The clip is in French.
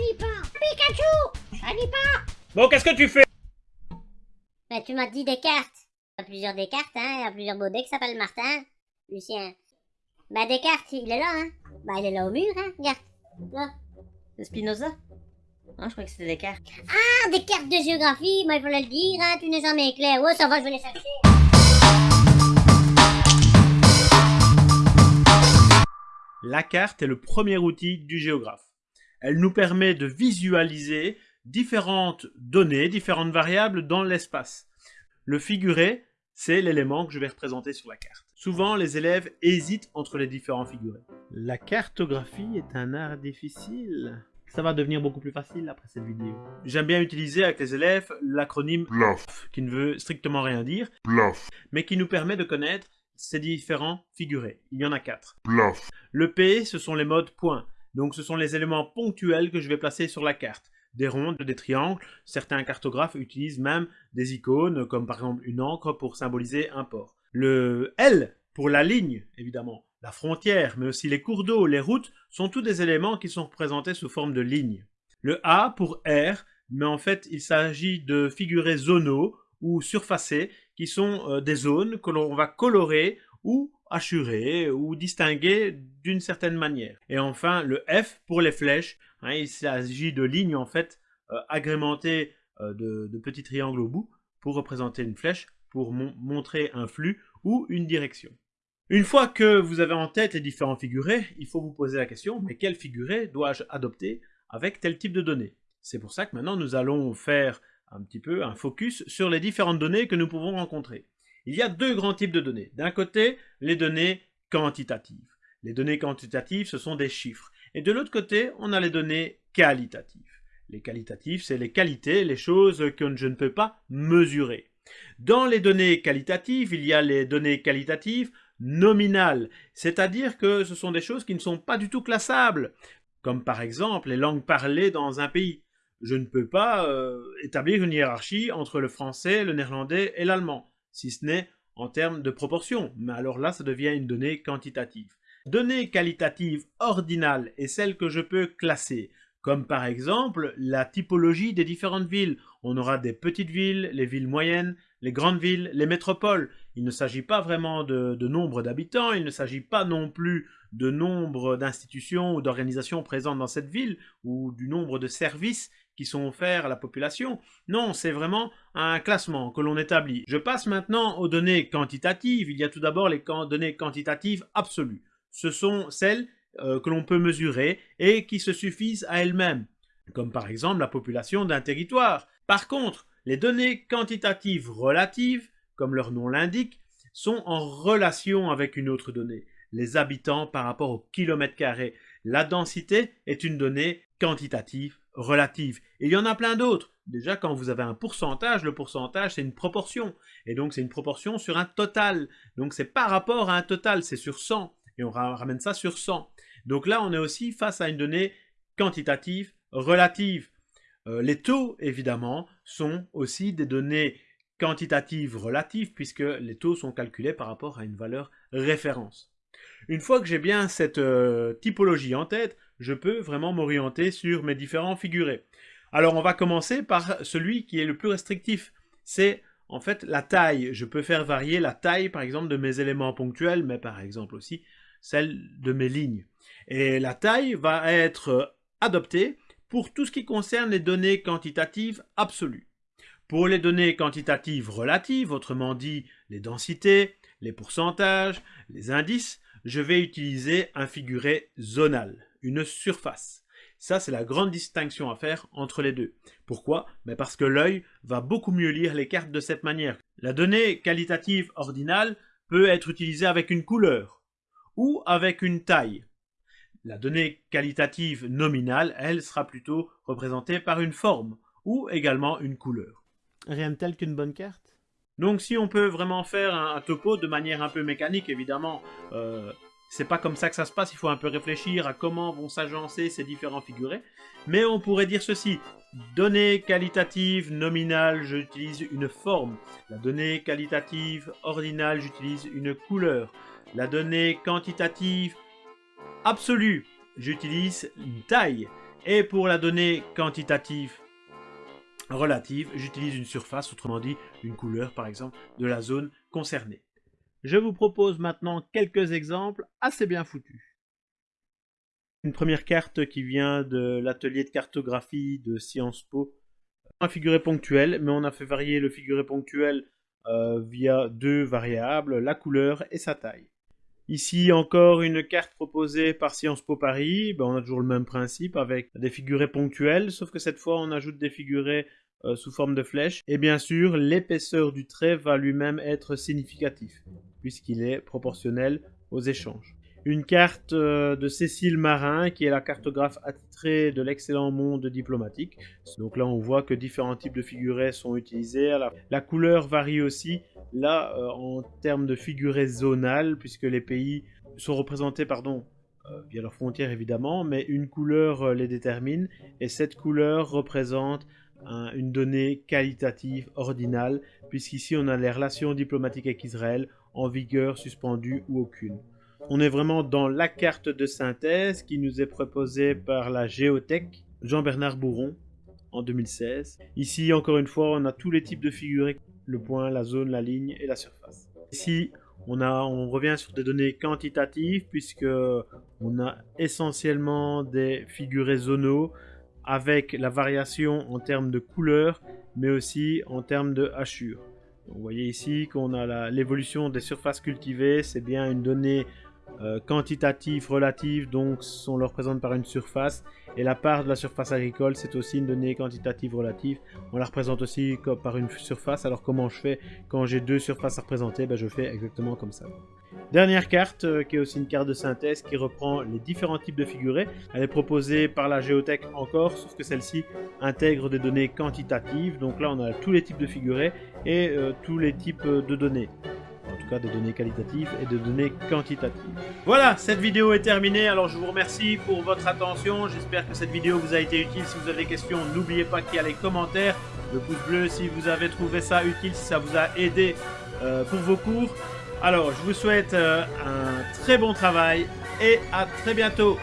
n'y pas. Pikachu n'y pas. Bon, qu'est-ce que tu fais? Ben, tu m'as dit Descartes. Il y a plusieurs Descartes, hein. Il y a plusieurs Baudet qui s'appellent Martin. Lucien. Ben, Descartes, il est là, hein. Ben, il est là au mur, hein. Regarde. Là. C'est Spinoza Ah, je croyais que c'était Descartes. Ah, des cartes de géographie, ben, il fallait le dire, hein. Tu n'es jamais clair. Ouais, ça va, je vais les chercher. La carte est le premier outil du géographe. Elle nous permet de visualiser différentes données, différentes variables dans l'espace. Le figuré, c'est l'élément que je vais représenter sur la carte. Souvent, les élèves hésitent entre les différents figurés. La cartographie est un art difficile. Ça va devenir beaucoup plus facile après cette vidéo. J'aime bien utiliser avec les élèves l'acronyme Plaf, qui ne veut strictement rien dire, plaf, mais qui nous permet de connaître ces différents figurés. Il y en a quatre. plaf, Le P, ce sont les modes points. Donc ce sont les éléments ponctuels que je vais placer sur la carte. Des rondes, des triangles. Certains cartographes utilisent même des icônes, comme par exemple une encre pour symboliser un port. Le L, pour la ligne, évidemment. La frontière, mais aussi les cours d'eau, les routes, sont tous des éléments qui sont représentés sous forme de lignes. Le A pour R, mais en fait il s'agit de figurés zonaux ou surfacés, qui sont euh, des zones que l'on va colorer ou assurer ou distinguer d'une certaine manière. Et enfin, le F pour les flèches. hein, il s'agit de lignes en fait euh, agrémentées euh, de, petits triangles au bout pour représenter une flèche, pour mon- montrer un flux ou une direction. Une fois que vous avez en tête les différents figurés, il faut vous poser la question, mais quel figuré dois-je adopter avec tel type de données? C'est pour ça que maintenant nous allons faire un petit peu un focus sur les différentes données que nous pouvons rencontrer. Il y a deux grands types de données. D'un côté, les données quantitatives. Les données quantitatives, ce sont des chiffres. Et de l'autre côté, on a les données qualitatives. Les qualitatives, c'est les qualités, les choses que je ne peux pas mesurer. Dans les données qualitatives, il y a les données qualitatives nominales, c'est-à-dire que ce sont des choses qui ne sont pas du tout classables, comme par exemple les langues parlées dans un pays. Je ne peux pas euh, établir une hiérarchie entre le français, le néerlandais et l'allemand, si ce n'est en termes de proportion, mais alors là ça devient une donnée quantitative. Donnée qualitative ordinale est celle que je peux classer, comme par exemple la typologie des différentes villes. On aura des petites villes, les villes moyennes, les grandes villes, les métropoles. Il ne s'agit pas vraiment de, nombre d'habitants, il ne s'agit pas non plus de nombre d'institutions ou d'organisations présentes dans cette ville, ou du nombre de services qui sont offerts à la population. Non, c'est vraiment un classement que l'on établit. Je passe maintenant aux données quantitatives. Il y a tout d'abord les données quantitatives absolues. Ce sont celles euh, que l'on peut mesurer et qui se suffisent à elles-mêmes, comme par exemple la population d'un territoire. Par contre, les données quantitatives relatives, comme leur nom l'indique, sont en relation avec une autre donnée, les habitants par rapport au kilomètre carré. La densité est une donnée quantitative relative. Et il y en a plein d'autres. Déjà, quand vous avez un pourcentage, le pourcentage, c'est une proportion. Et donc, c'est une proportion sur un total. Donc, c'est par rapport à un total, c'est sur 100. Et on ra- ramène ça sur 100. Donc là, on est aussi face à une donnée quantitative relative. Euh, les taux, évidemment, sont aussi des données quantitatives relatives, puisque les taux sont calculés par rapport à une valeur référence. Une fois que j'ai bien cette euh, typologie en tête, je peux vraiment m'orienter sur mes différents figurés. Alors on va commencer par celui qui est le plus restrictif. C'est en fait la taille. Je peux faire varier la taille par exemple de mes éléments ponctuels, mais par exemple aussi celle de mes lignes. Et la taille va être adoptée pour tout ce qui concerne les données quantitatives absolues. Pour les données quantitatives relatives, autrement dit les densités, les pourcentages, les indices, je vais utiliser un figuré zonal, une surface. Ça, c'est la grande distinction à faire entre les deux. Pourquoi? Ben Parce que l'œil va beaucoup mieux lire les cartes de cette manière. La donnée qualitative ordinale peut être utilisée avec une couleur ou avec une taille. La donnée qualitative nominale, elle, sera plutôt représentée par une forme ou également une couleur. Rien de tel qu'une bonne carte? Donc si on peut vraiment faire un, topo de manière un peu mécanique, évidemment, euh, c'est pas comme ça que ça se passe, il faut un peu réfléchir à comment vont s'agencer ces différents figurés. Mais on pourrait dire ceci, donnée qualitative nominale, j'utilise une forme. La donnée qualitative ordinale, j'utilise une couleur. La donnée quantitative absolue, j'utilise une taille. Et pour la donnée quantitative relative, j'utilise une surface, autrement dit une couleur par exemple, de la zone concernée. Je vous propose maintenant quelques exemples assez bien foutus. Une première carte qui vient de l'atelier de cartographie de Sciences Po. Un figuré ponctuel, mais on a fait varier le figuré ponctuel euh, via deux variables, la couleur et sa taille. Ici encore une carte proposée par Sciences Po Paris, ben, on a toujours le même principe avec des figurés ponctuels, sauf que cette fois on ajoute des figurés euh, sous forme de flèches. Et bien sûr, l'épaisseur du trait va lui-même être significatif, puisqu'il est proportionnel aux échanges une carte euh, de Cécile Marin, qui est la cartographe attitrée de l'excellent monde diplomatique. Donc là, on voit que différents types de figurés sont utilisés. La couleur varie aussi, là, euh, en termes de figurés zonales, puisque les pays sont représentés, pardon, euh, via leurs frontières évidemment, mais une couleur les détermine, et cette couleur représente une donnée qualitative ordinale, puisqu'ici on a les relations diplomatiques avec Israël en vigueur, suspendues ou aucune. On est vraiment dans la carte de synthèse qui nous est proposée par la Géothèque Jean-Bernard Bourron en 2016. Ici, encore une fois, on a tous les types de figurés, le point, la zone, la ligne et la surface. Ici, on, on revient sur des données quantitatives puisque on a essentiellement des figurés zonaux avec la variation en termes de couleur, mais aussi en termes de hachure. Vous voyez ici qu'on a l'évolution des surfaces cultivées, c'est bien une donnée euh, quantitatif, relatif, donc on le représente par une surface. Et la part de la surface agricole, c'est aussi une donnée quantitative relative. On la représente aussi par une surface. Alors comment je fais? Quand j'ai deux surfaces à représenter ben, Je fais exactement comme ça. Dernière carte, euh, qui est aussi une carte de synthèse qui reprend les différents types de figurés. Elle est proposée par la géothèque encore, sauf que celle-ci intègre des données quantitatives. Donc là, on a tous les types de figurés et euh, tous les types de données en tout cas des données qualitatives et de données quantitatives. Voilà, cette vidéo est terminée, alors je vous remercie pour votre attention, j'espère que cette vidéo vous a été utile, si vous avez des questions, n'oubliez pas qu'il y a les commentaires, le pouce bleu si vous avez trouvé ça utile, si ça vous a aidé euh, pour vos cours. Alors, je vous souhaite euh, un très bon travail et à très bientôt